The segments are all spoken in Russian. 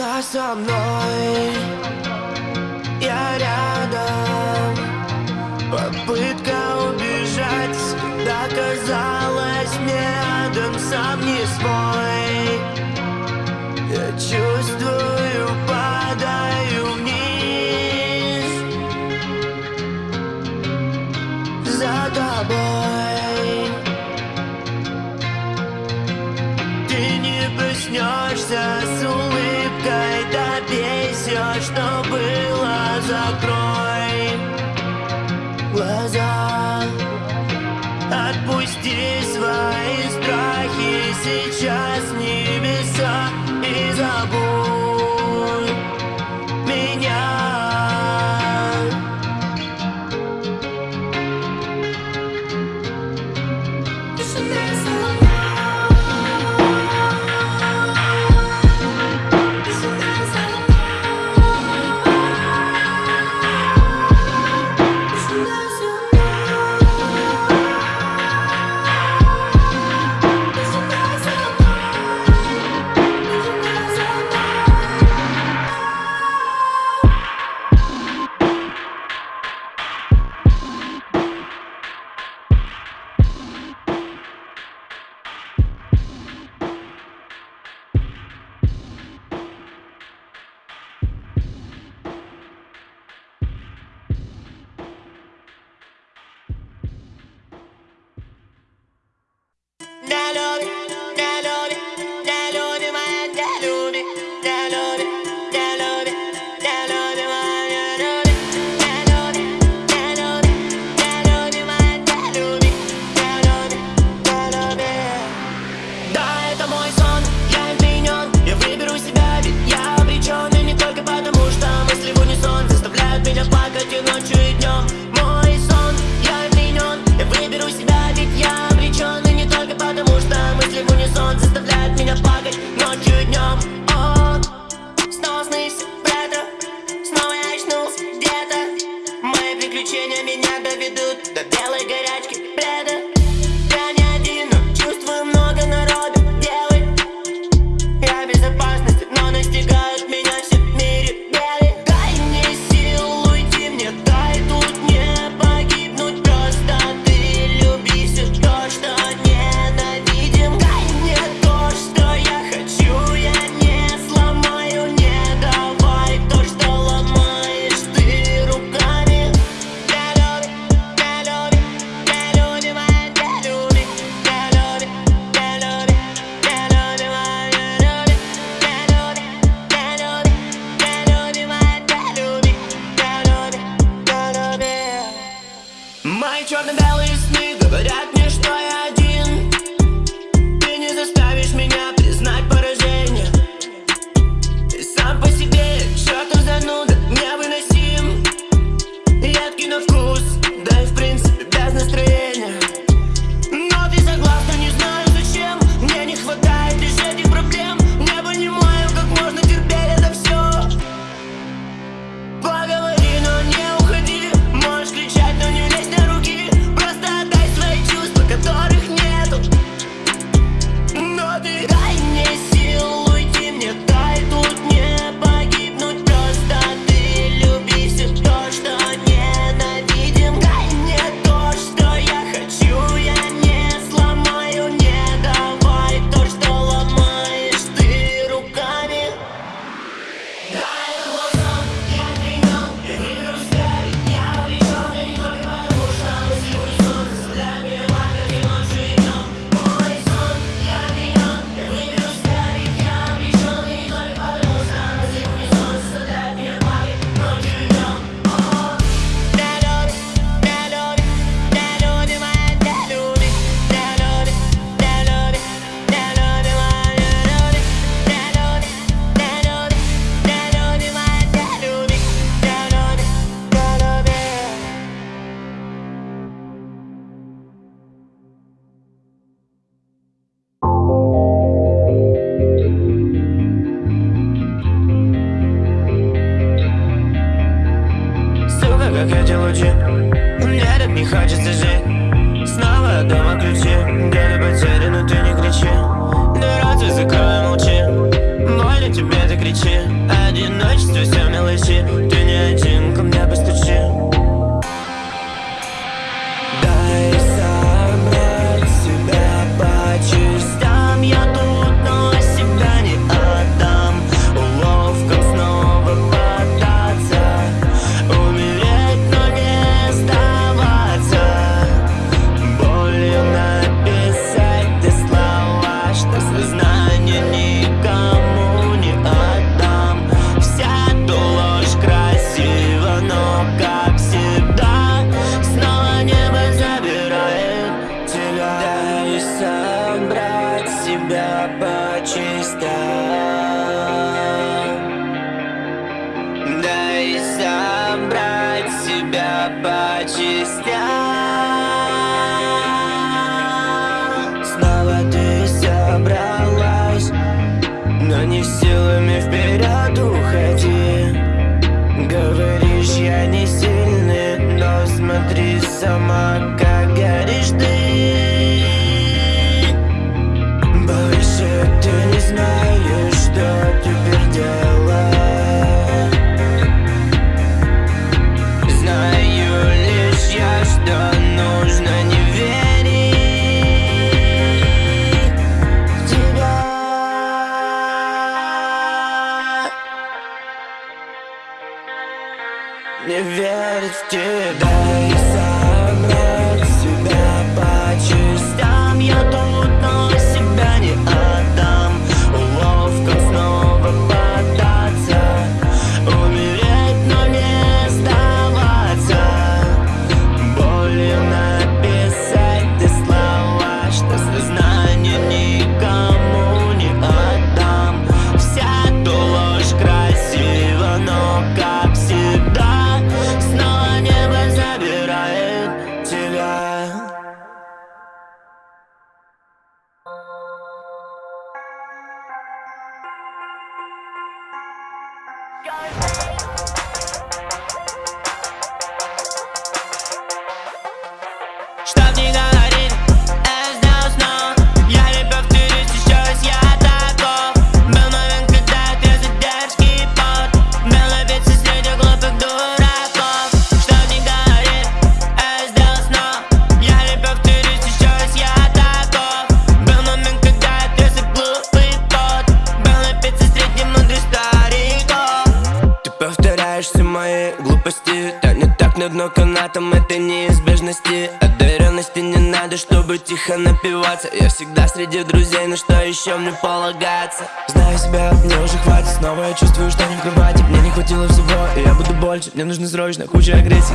Тишина со мной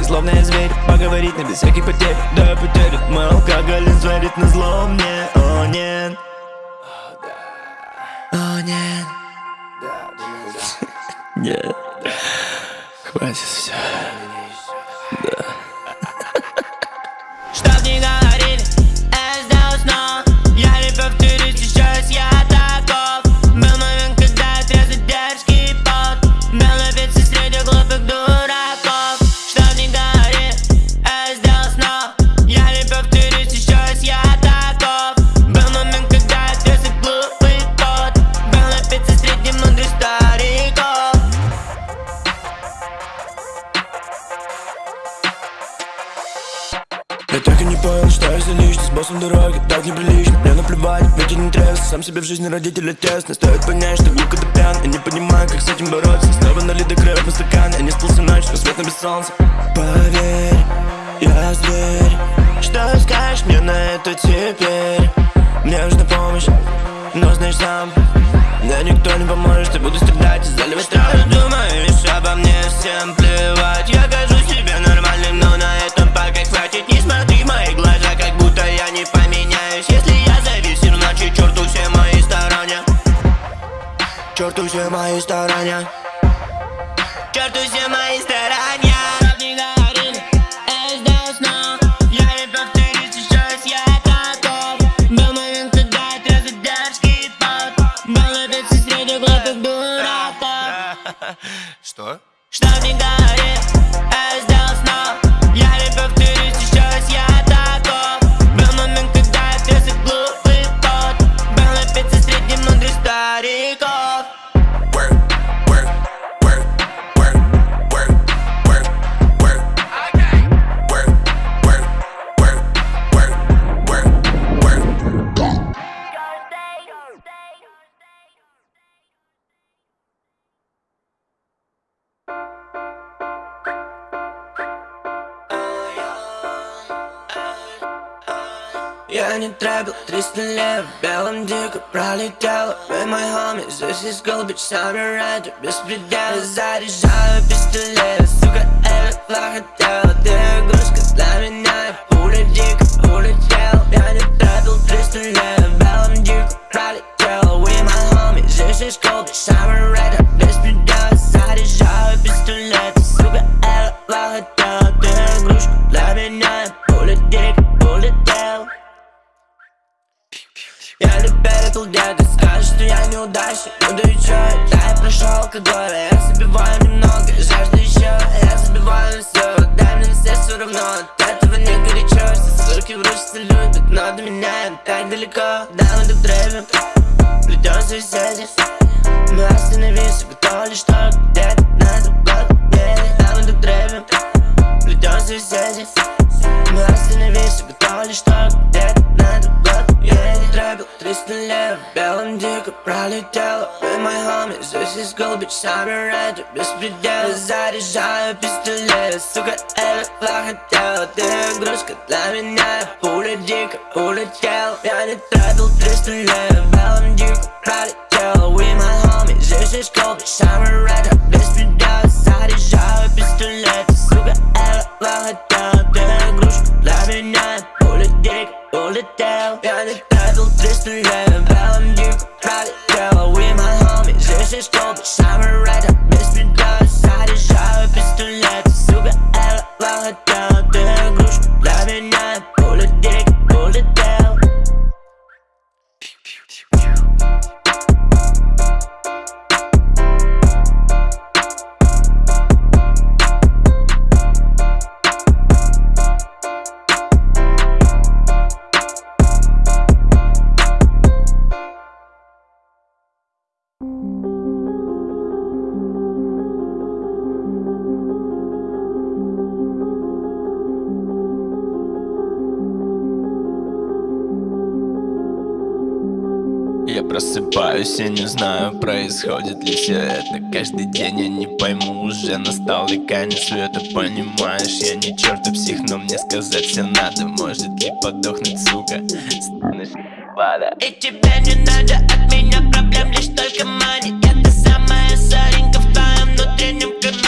словно я зверь Поговорить на без всяких потерь, да я потерю Мой алкоголизм творит на зло мне, о нет. О нет. Нет. Хватит все себе в жизни родители тесно. Стоит понять, что ты пьян, Я не понимаю, как с этим бороться. Снова налит до краев по стакан Я не спался ночь, но свет на без солнца. Поверь, я зверь. Что скажешь мне на это теперь? Мне нужна помощь, но знаешь сам. Да никто не поможет, я буду страдать и заливать Что ты думаешь обо мне, всем плевать. Я кажу себе нормальным, но на этом пока хватит. Не смотри Черту все мои старания. me dollar With my homies, this is gold Bitch, time around, bist du da Seit ich habe, the du leer Sogar elf Lachen неудачник Ну да и чё, да я прошел алкоголь Я забиваю немного, I'm bis mir der Seite schein, bis du lässt Sogar alle flachen Teil, den Grüß The leid that nahe Hole dick, hole tell, wie eine Treibel, bis du I Weil ein Dick, gerade tell, wie mein Homie, süß ist cold, просыпаюсь, я не знаю, происходит ли все это. Каждый день я не пойму, уже настал ли конец света Понимаешь, я не чертов псих, но мне сказать все надо Может ли подохнуть, сука, станешь вода И тебе не надо от меня проблем, лишь только мани та самая соринка в твоем внутреннем кармане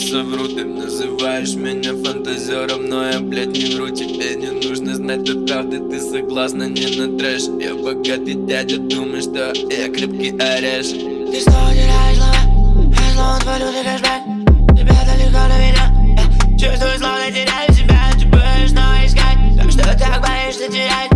совру Ты называешь меня фантазером, но я, блядь, не вру. Тебе не нужно знать до правды, ты согласна не на трэш Я богатый дядя, думаешь, что я крепкий орешь. Ты снова теряешь слова, я снова твою ты кэшбэк. Тебя далеко до меня, я чувствую, словно теряю себя Ты будешь снова искать, так что так боишься терять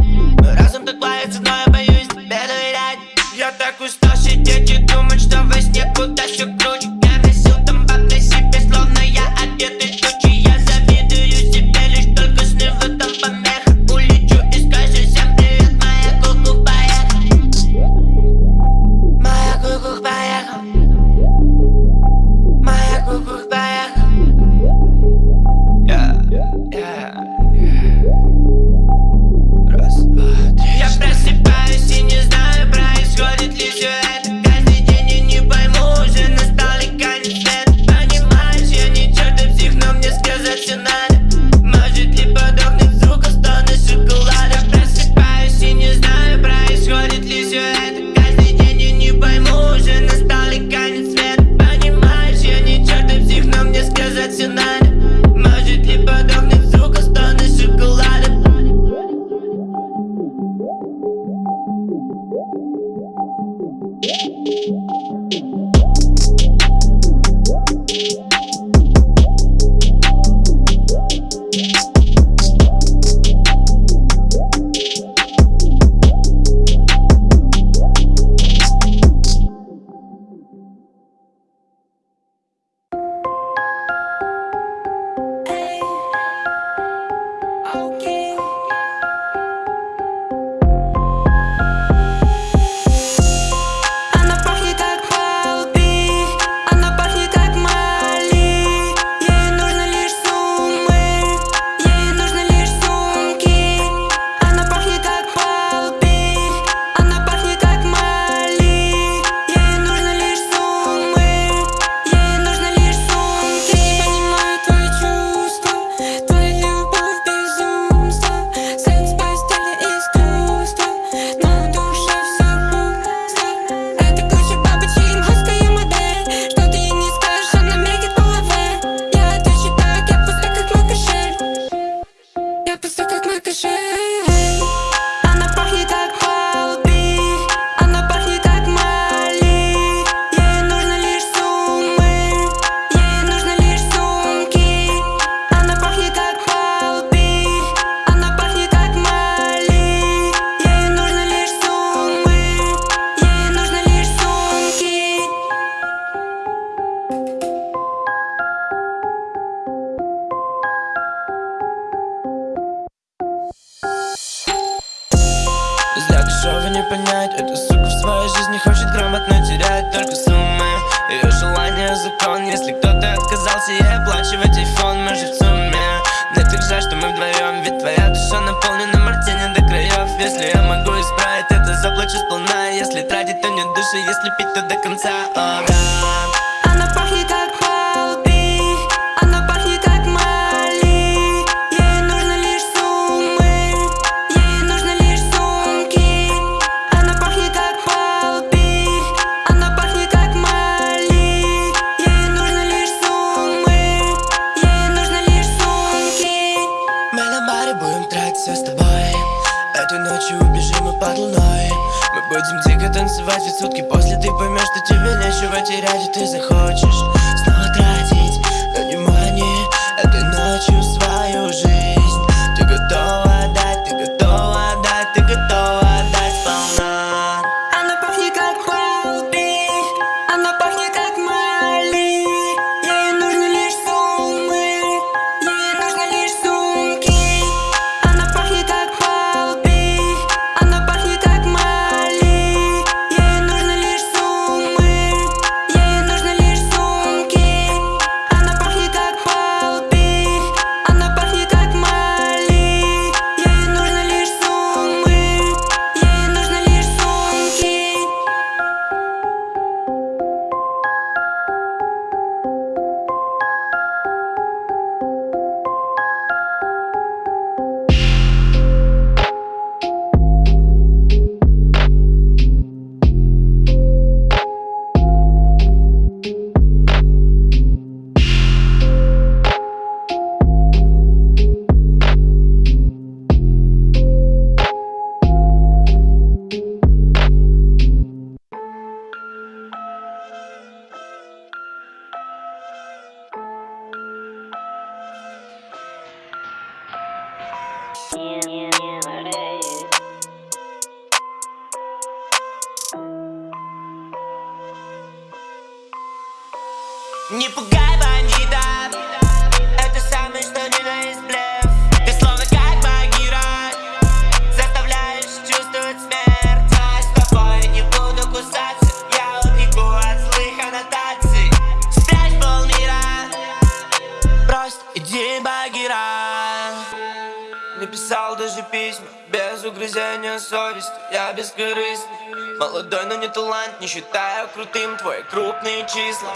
талант Не считаю крутым твои крупные числа.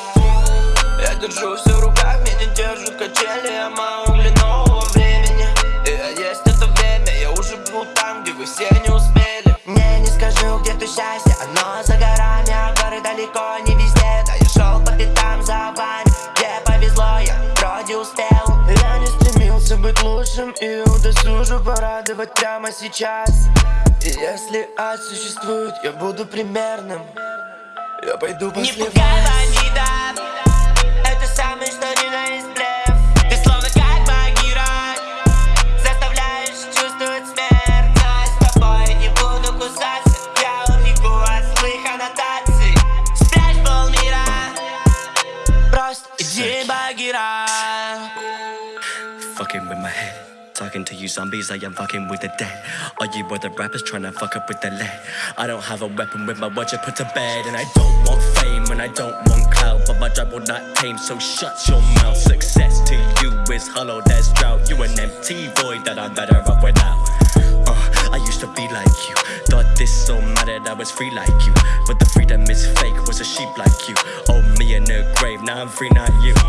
Я держу все в руках, меня держат качели Я мало нового времени. И есть это время, я уже был там, где вы все не успели. Мне не скажу, где то счастье, оно за горами А горы далеко не везде, да я шел по пятам за вами быть лучшим и удосужу порадовать прямо сейчас. И если ад существует, я буду примерным. Я пойду после Не пугай Talking to you zombies, I am fucking with the dead. Are you other rappers trying to fuck up with the lead? I don't have a weapon with my watch, I put to bed. And I don't want fame and I don't want clout, but my drive will not tame, so shut your mouth. Success to you is hollow, there's drought. You an empty void that I'm better off without. To be like you. Thought this so mattered, I was free like you. But the freedom is fake, was a sheep like you. Oh, me in the grave, now I'm free, not you.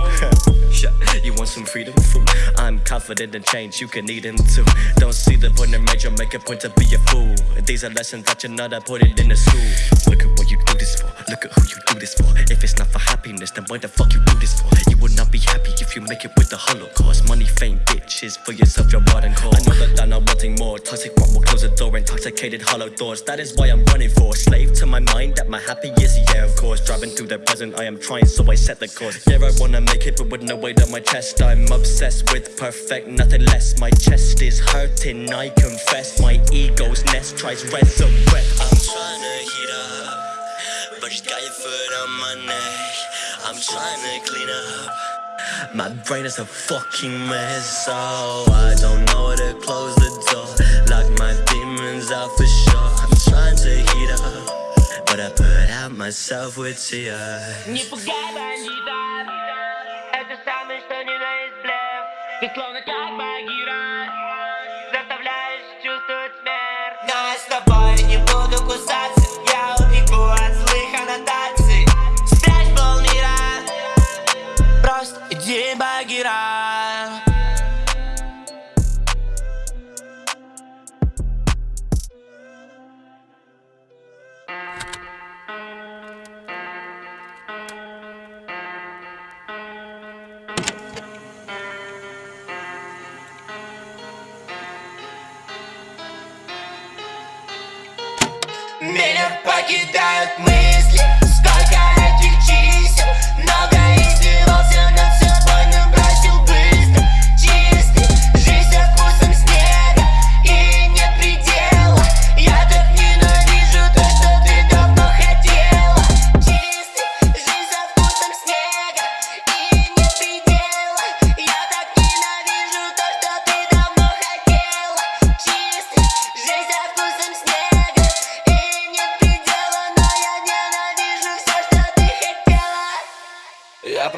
You want some freedom food? I'm confident in change, you can eat them too. Don't see the point in major, make a point to be a fool. These are lessons that you're not I put it in the school. Look at what you do this for, look at who you do this for. If it's not for happiness, then why the fuck you do this for? You will not be happy if you make it with the Holocaust. Money, fame, bitches, for yourself, your rotten cause. I know that I'm not wanting more. Toxic one will close the door, intoxicated hollow thoughts. That is why I'm running for. Slave to my mind, that my happiest, yeah, of course. Driving through the present, I am trying, so I set the course. Yeah, I wanna make it, but with no weight on my chest. I'm obsessed with perfect, nothing less. My chest is hurting, I confess. My ego's nest tries resurrect. I'm trying to heat up, but you got your foot on my neck. I'm trying to clean up. My brain is a fucking mess, so I don't know where to close the door. Lock my demons out for sure. I'm trying to heat But I put out myself with Tia. Не пугай бандита Это самый что ни на есть блеф Ты словно как Багира Заставляешь чувствовать смерть Но я с тобой не буду кусаться Иди Багира Меня покидают мысли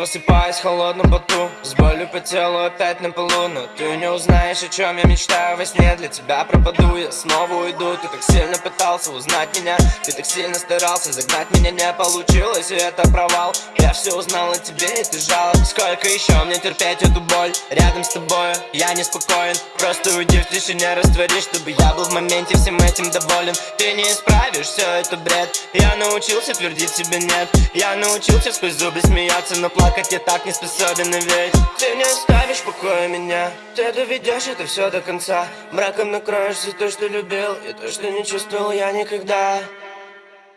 Я просыпаюсь в холодном поту С болью по телу опять на полу Но ты не узнаешь, о чем я мечтаю. Во сне Для тебя пропаду, я снова уйду. Ты так сильно пытался узнать меня Ты так сильно старался загнать меня. Не получилось, и это провал. Я все узнал о тебе, и ты жалоб. Сколько еще мне терпеть эту боль? Рядом с тобой я неспокоен. Просто уйди в тишине, растворись Чтобы я был в моменте всем этим доволен. Ты не исправишь, все это бред. Я научился твердить себе нет Я научился сквозь зубы смеяться Но плакать я так не способен, и ведь Ты не оставишь в покое меня. Ты доведешь это все до конца. Мраком накроешь все то, что любил И то, что не чувствовал я никогда.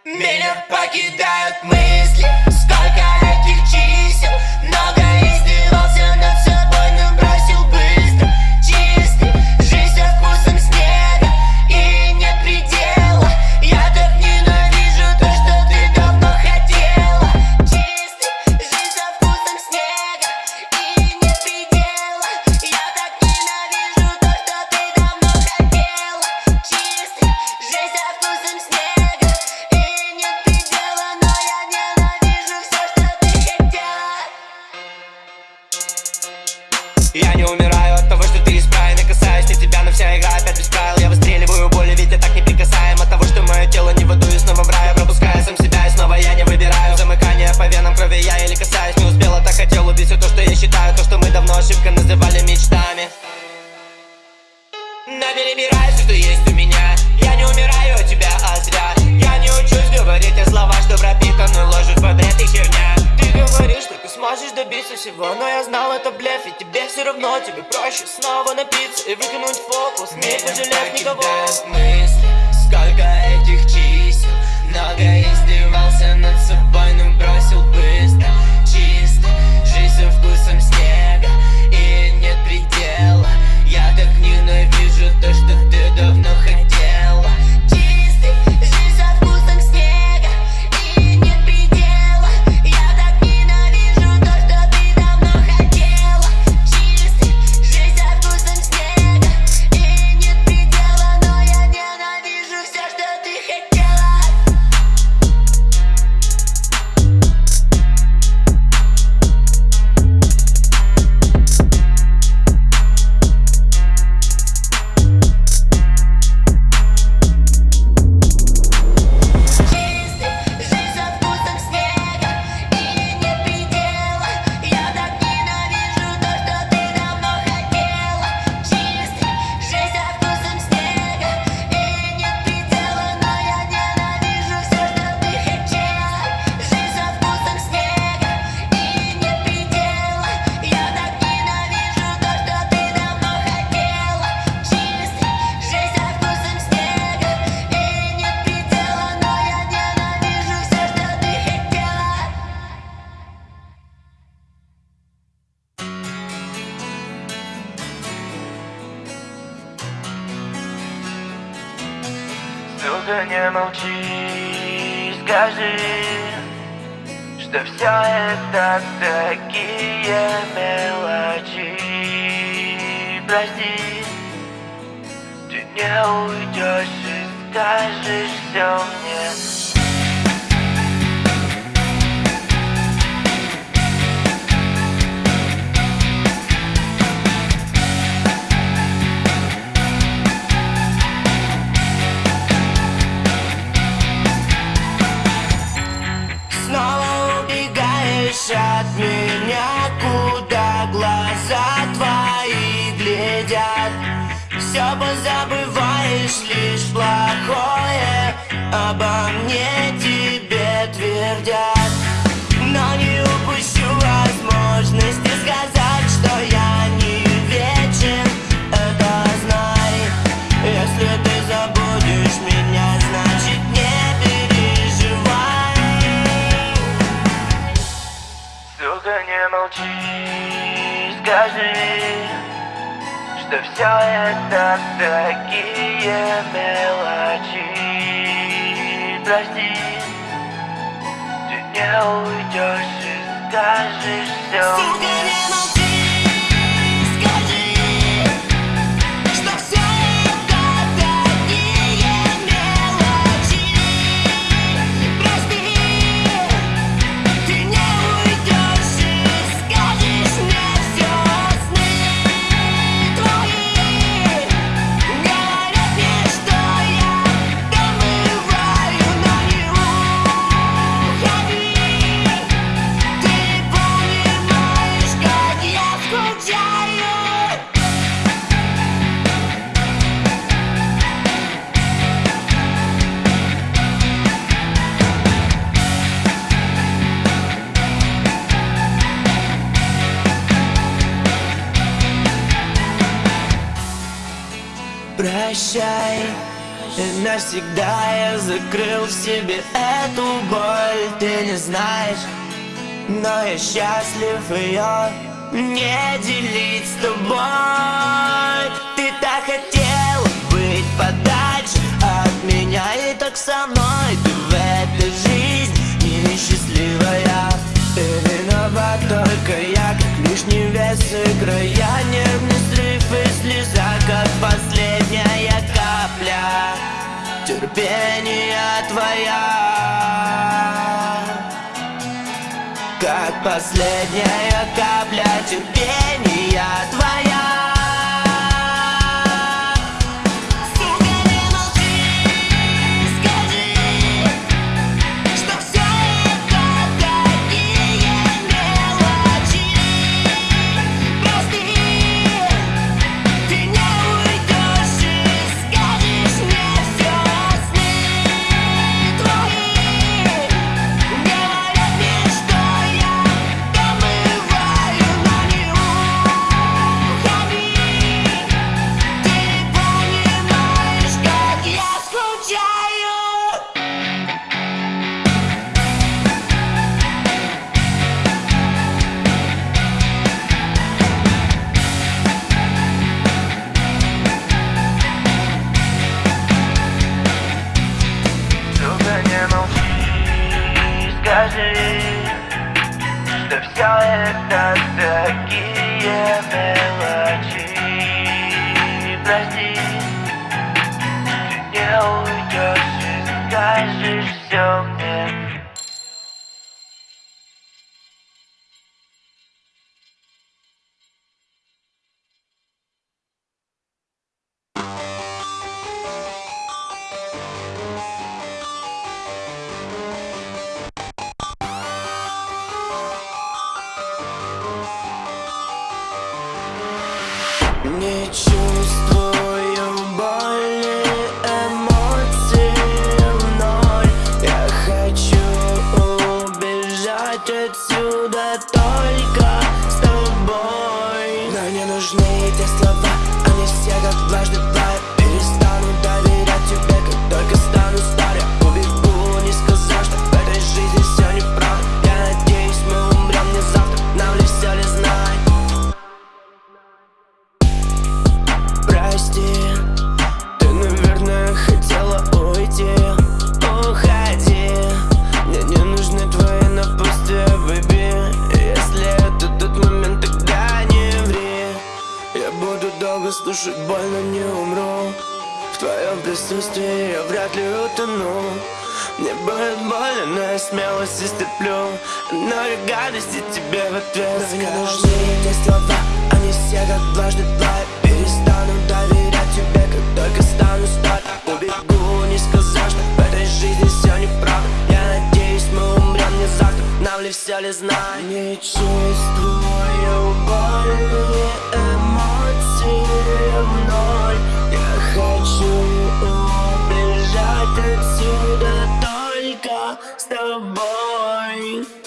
Меня покидают мысли. Сколько этих чисел? Много издевался ошибка называли мечтами. Но перебирай все, что есть у меня. Я не умираю от тебя, а зря. Я не учусь говорить о словах, что пропитаны ложью бред и херня. Ты говоришь, что ты сможешь добиться всего Но я знал, это блеф, и тебе все равно Тебе проще снова напиться и выкинуть фокус. Не пожалев никого. мысли Сколько этих чисел. Много издевался над собой, обо мне тебе твердят Но не упущу возможности сказать, что я не вечен Это знай Если ты забудешь меня, значит не переживай. Сука, не молчи, скажи Что все это такие мелочи Прости, ты не уйдешь и скажешь все и навсегда я закрыл в себе эту боль. Ты не знаешь, но я счастлив ее не делить с тобой. Ты так хотел быть подальше от меня И так со мной. Ты в этой жизни несчастливая. Ты виноват только я, лишний вес края Нервный срыв и слеза, как последняя капля. Терпения твоя. Как последняя капля терпения твоя долго слушать боль, но не умру. В твоем присутствии я вряд ли утону. Мне будет больно, но я смелость истерплю Но я гадости тебе в ответ Но не нужны эти слова, они все как дважды два. Я перестану доверять тебе, как только стану старым Убегу, не сказав, что в этой жизни все неправда. Я надеюсь, мы умрем не завтра, нам ли все ли знать? Не чувствую боли, отсюда только с тобой.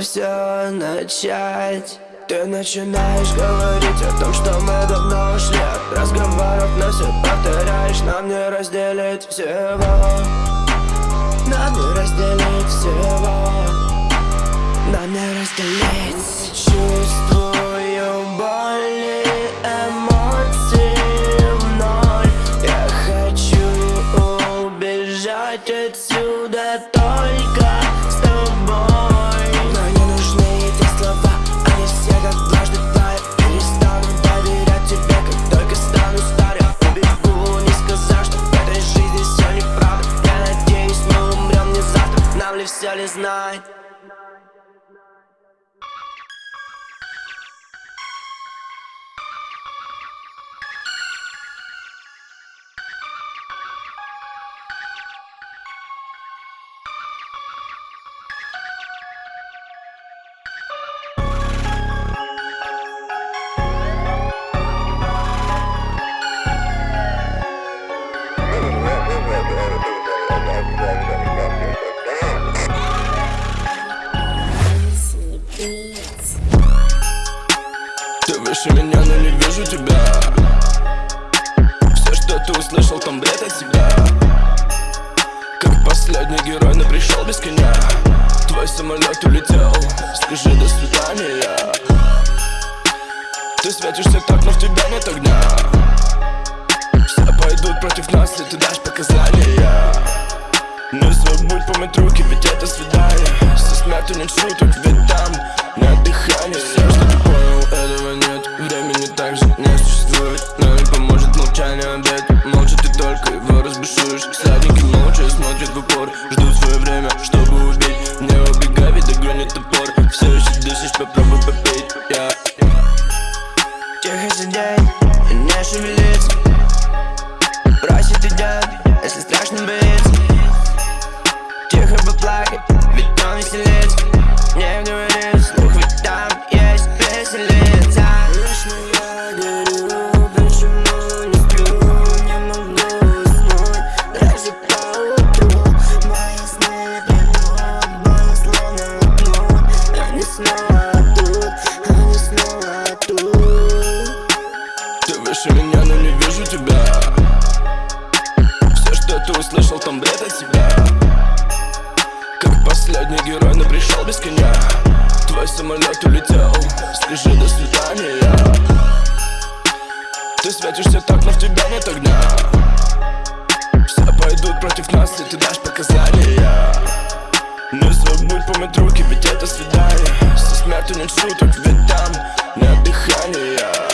все начать. Ты начинаешь говорить о том, что мы давно ушли От разговоров на все повторяешь. Нам не разделить всего. Нам не разделить всего. Нам не разделить чувства. night. знаешь меня, но не вижу тебя. Все, что ты услышал, там бред от себя. Как последний герой, но пришел без коня. Твой самолет улетел, скажи до свидания Ты светишься так, но в тебя нет огня. Все пойдут против нас, если ты дашь показания. Не забудь помыть руки, ведь это свидание. Со смертью нет шуток. против нас, и ты дашь показания. Не забудь помыть руки, ведь это свидание Со смертью нет шуток, ведь там нет дыхания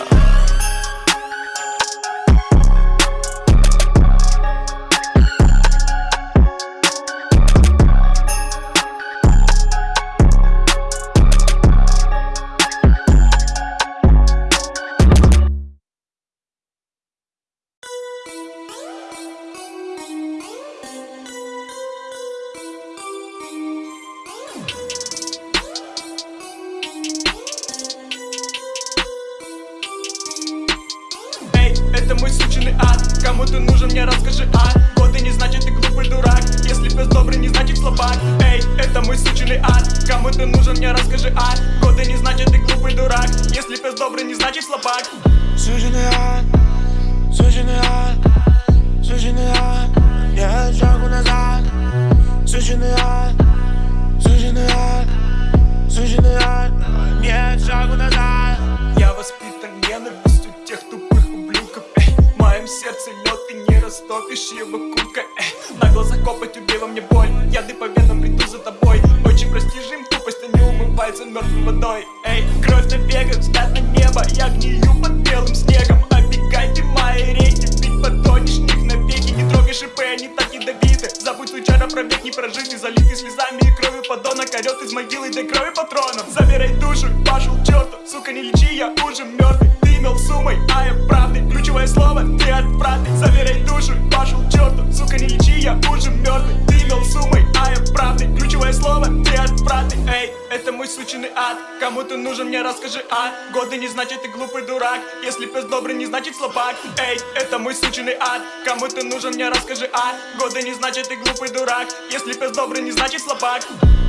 мне расскажи, а? Годы не значит ты глупый дурак. Если пес добрый, не значит слабак. Эй, это мой сученный ад. Кому ты нужен, мне расскажи, а? Годы не значит ты глупый дурак. Если пес добрый, не значит слабак.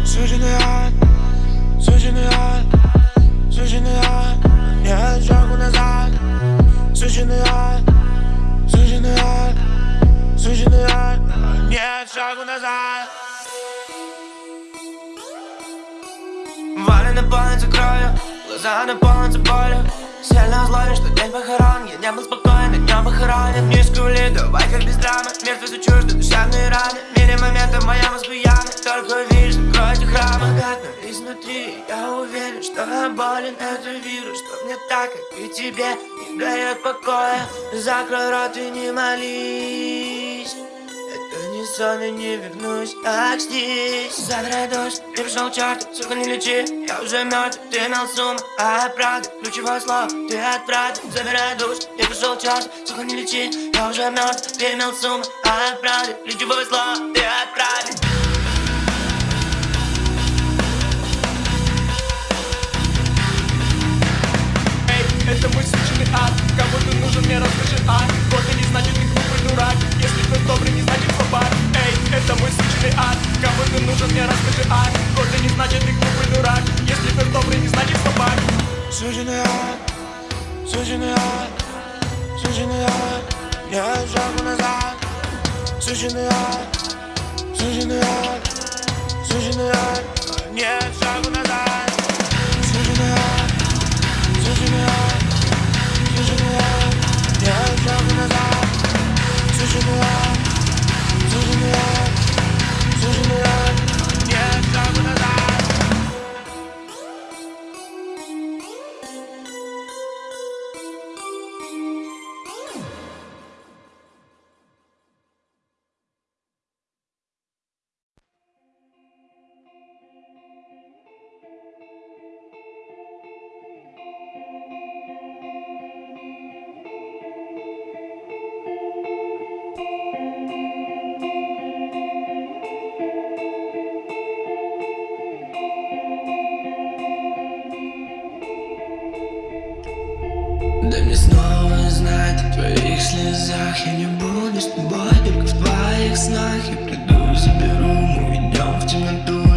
Суженый ад, суженый ад, суженый ад. Нет шагу назад. Суженый ад, суженый ад, суженый ад. Нет шагу назад. Валя наполнится кровью, глаза наполнятся болью. Сильно злой, что день похорон. Я не был спокоен, днем похоронен Низкую ли, давай как без драмы. Мертвецу чужды душевные раны. В мире момента моя мозгу ямы Только видишь, закройте храмы Агатно изнутри, я уверен, что я болен. Это вирус, что мне так, как и тебе Не дает покоя. Закрой рот и не молись. не сон, я не вернусь, так здесь. Забирай дождь, ты пришел черт, сука не лечи. Я уже мертв, ты имел сумму, а правда Ключевое слово, ты от правды Забирай душ, ты пришел черт, сука не лечи. Я уже мертв, ты имел сумму, а правда Ключевое слово, ты от правды это мой сученный ад? Кому ты нужен, мне расскажи, а Годы не значит ты глупый дурак? Если пес добрый, не значит слабак. Суженый ад, суженый ад, суженый ад. Нет шагу назад. Суженый ад, суженый ад, суженый ад. Нет шагу назад. Суженый ад, суженый ад, суженый ад. Нет шагу назад. Суженый ад, суженый ад, Дай мне снова знать о твоих слезах. Я не буду с тобой, только в твоих снах. Я приду, заберу, мы уйдем в темноту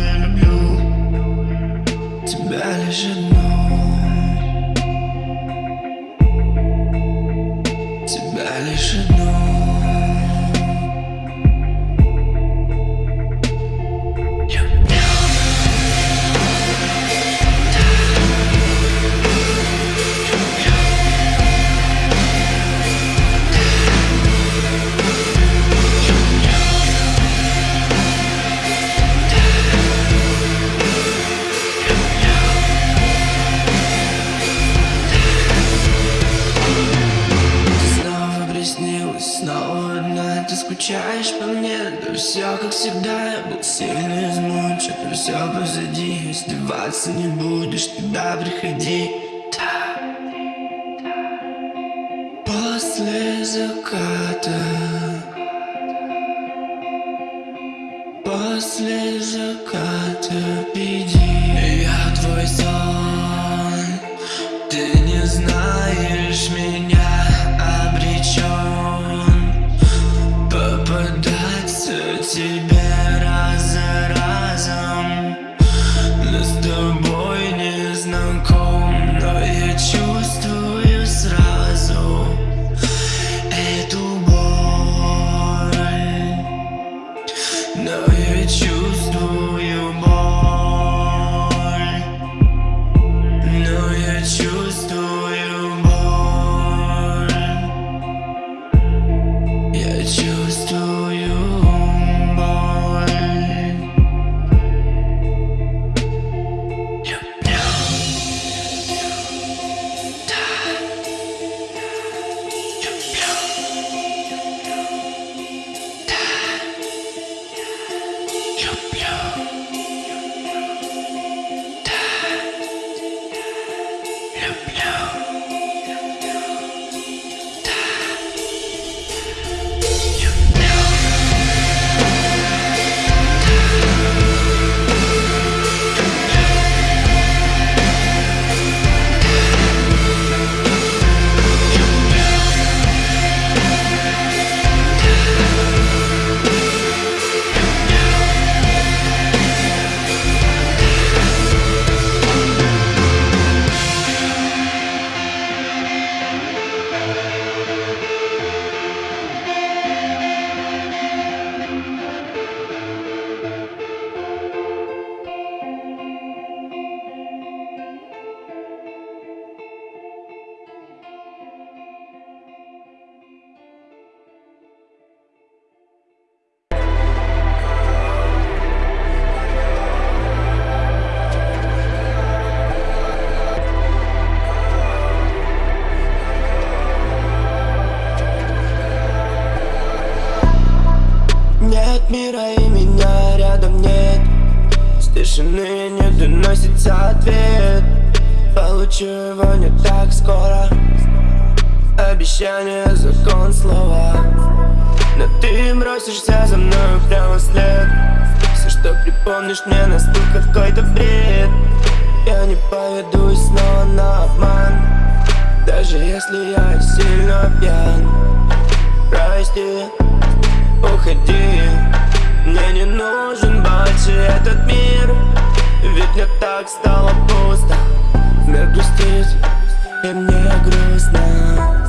доносится ответ. Получу его не так скоро. Обещание закон слова. Но ты бросишься за мною прямо вслед. Все, что припомнишь мне, настолько какой-то бред. Я не поведусь снова на обман. Даже если я сильно пьян. Прости, уходи. Мне не нужен больше этот мир Ведь мне так стало пусто. Мир грустит, и мне грустно